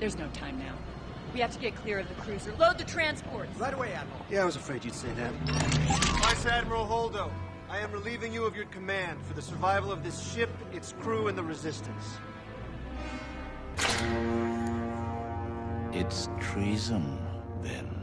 There's no time now. We have to get clear of the cruiser. Load the transports! Right away, Admiral. Yeah, I was afraid you'd say that. Vice Admiral Holdo, I am relieving you of your command for the survival of this ship, its crew, and the Resistance. It's treason, then.